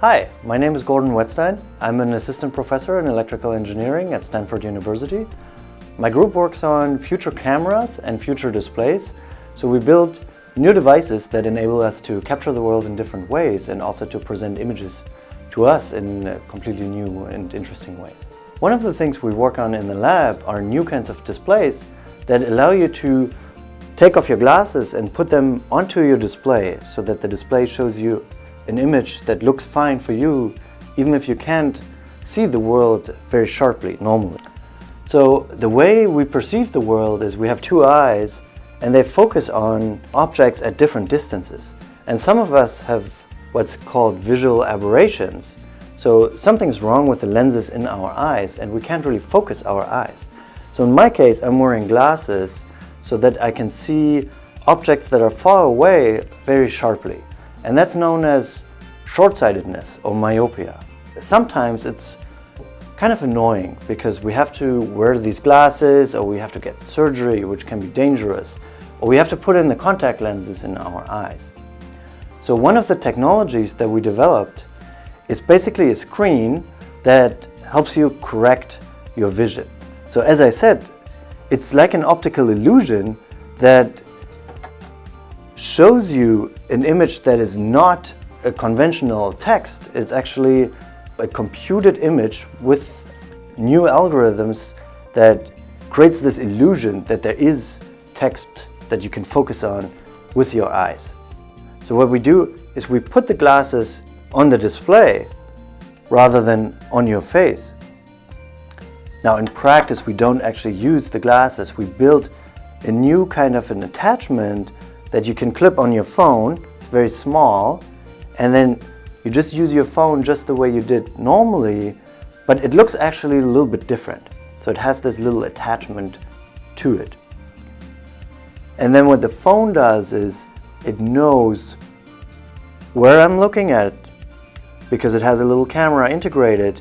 Hi, my name is Gordon Wetzstein. I'm an assistant professor in electrical engineering at Stanford University. My group works on future cameras and future displays. So we build new devices that enable us to capture the world in different ways and also to present images to us in completely new and interesting ways. One of the things we work on in the lab are new kinds of displays that allow you to take off your glasses and put them onto your display so that the display shows you an image that looks fine for you even if you can't see the world very sharply normally. So the way we perceive the world is we have two eyes and they focus on objects at different distances. And some of us have what's called visual aberrations. So something's wrong with the lenses in our eyes and we can't really focus our eyes. So in my case, I'm wearing glasses so that I can see objects that are far away very sharply. And that's known as short-sightedness or myopia. Sometimes it's kind of annoying because we have to wear these glasses or we have to get surgery which can be dangerous or we have to put in the contact lenses in our eyes. So one of the technologies that we developed is basically a screen that helps you correct your vision. So as I said, it's like an optical illusion that shows you an image that is not a conventional text. It's actually a computed image with new algorithms that creates this illusion that there is text that you can focus on with your eyes. So what we do is we put the glasses on the display rather than on your face. Now in practice we don't actually use the glasses, we build a new kind of an attachment that you can clip on your phone, it's very small, and then you just use your phone just the way you did normally, but it looks actually a little bit different. So it has this little attachment to it. And then what the phone does is it knows where I'm looking at because it has a little camera integrated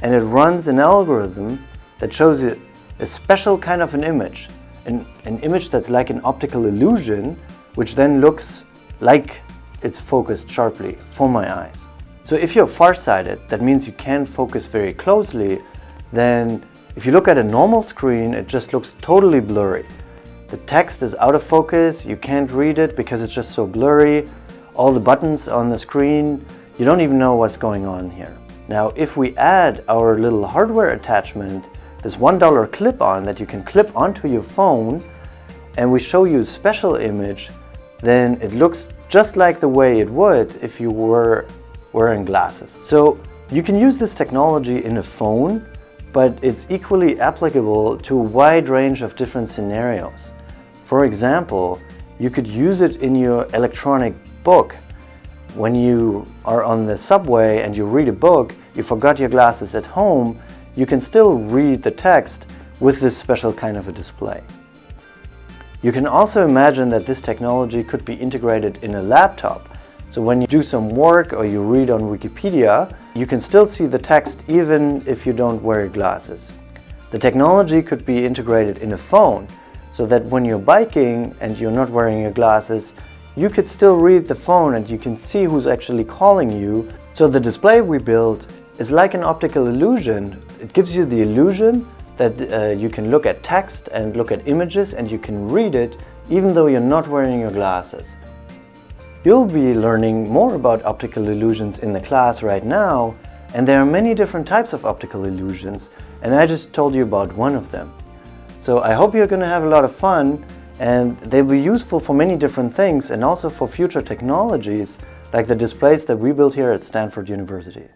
and it runs an algorithm that shows you a special kind of an image, an, an image that's like an optical illusion which then looks like it's focused sharply for my eyes. So if you're farsighted, that means you can't focus very closely, then if you look at a normal screen, it just looks totally blurry. The text is out of focus, you can't read it because it's just so blurry. All the buttons on the screen, you don't even know what's going on here. Now, if we add our little hardware attachment, this $1 clip-on that you can clip onto your phone, and we show you a special image, then it looks just like the way it would if you were wearing glasses. So you can use this technology in a phone, but it's equally applicable to a wide range of different scenarios. For example, you could use it in your electronic book. When you are on the subway and you read a book, you forgot your glasses at home, you can still read the text with this special kind of a display. You can also imagine that this technology could be integrated in a laptop so when you do some work or you read on Wikipedia, you can still see the text even if you don't wear glasses. The technology could be integrated in a phone so that when you're biking and you're not wearing your glasses, you could still read the phone and you can see who's actually calling you. So the display we built is like an optical illusion. It gives you the illusion that uh, you can look at text and look at images and you can read it even though you're not wearing your glasses. You'll be learning more about optical illusions in the class right now, and there are many different types of optical illusions, and I just told you about one of them. So I hope you're going to have a lot of fun, and they'll be useful for many different things and also for future technologies like the displays that we built here at Stanford University.